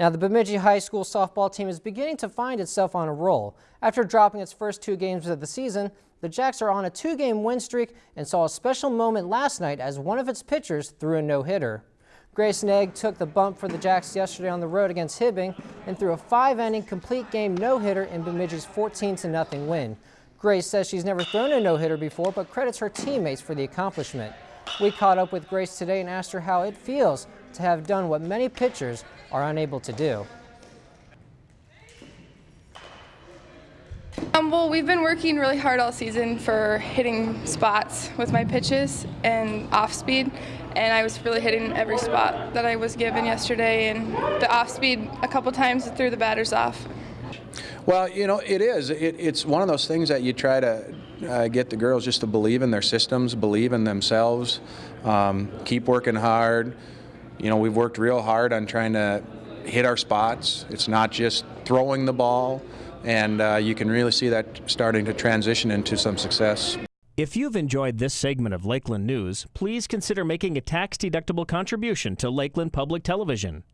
Now, the Bemidji High School softball team is beginning to find itself on a roll. After dropping its first two games of the season, the Jacks are on a two-game win streak and saw a special moment last night as one of its pitchers threw a no-hitter. Grace Negg took the bump for the Jacks yesterday on the road against Hibbing and threw a five-inning complete game no-hitter in Bemidji's 14-0 win. Grace says she's never thrown a no-hitter before, but credits her teammates for the accomplishment. We caught up with Grace today and asked her how it feels to have done what many pitchers are unable to do. Um, well, we've been working really hard all season for hitting spots with my pitches and off speed, and I was really hitting every spot that I was given yesterday. And the off speed, a couple times, threw the batters off. Well, you know, it is. It, it's one of those things that you try to uh, get the girls just to believe in their systems, believe in themselves, um, keep working hard. You know, we've worked real hard on trying to hit our spots. It's not just throwing the ball, and uh, you can really see that starting to transition into some success. If you've enjoyed this segment of Lakeland News, please consider making a tax-deductible contribution to Lakeland Public Television.